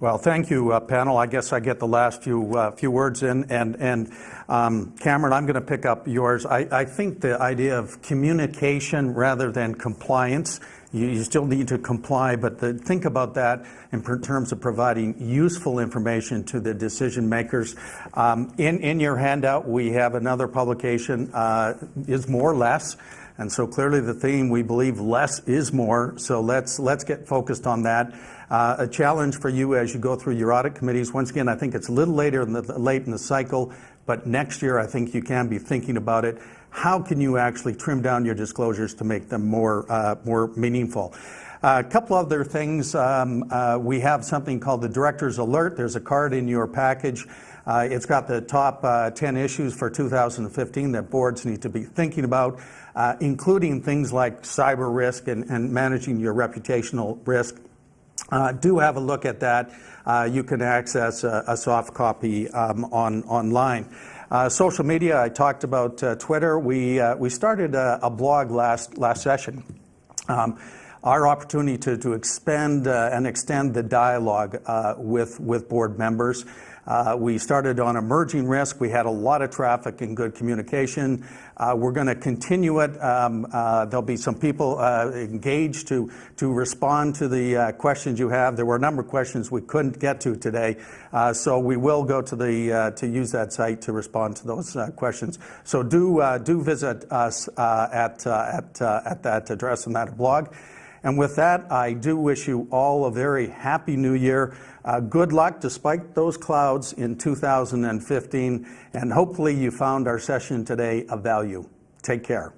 Well, thank you, uh, panel. I guess I get the last few uh, few words in, and and um, Cameron, I'm going to pick up yours. I, I think the idea of communication rather than compliance. You, you still need to comply, but the, think about that in terms of providing useful information to the decision makers. Um, in in your handout, we have another publication. Uh, is more or less. And so clearly the theme, we believe less is more. So let's, let's get focused on that. Uh, a challenge for you as you go through your audit committees. Once again, I think it's a little later in the, late in the cycle, but next year I think you can be thinking about it. How can you actually trim down your disclosures to make them more, uh, more meaningful? Uh, a couple other things. Um, uh, we have something called the Director's Alert. There's a card in your package. Uh, it's got the top uh, 10 issues for 2015 that boards need to be thinking about, including things like cyber risk and, and managing your reputational risk. Uh, do have a look at that. Uh, you can access a, a soft copy um, on online. Uh, social media, I talked about Twitter. We, we started a, a, blog last, last session. Um, our opportunity to, to expand and extend the dialogue with, with board members. Uh, we started on emerging risk. We had a lot of traffic and good communication. Uh, we're going to continue it. Um, uh, there'll be some people uh, engaged to, to respond to the uh, questions you have. There were a number of questions we couldn't get to today, uh, so we will go to the to use that site to respond to those questions. So do do visit us at at at that address and that blog. And with that, I do wish you all a very happy new year. Uh, good luck despite those clouds in 2015, and hopefully you found our session today of value. Take care.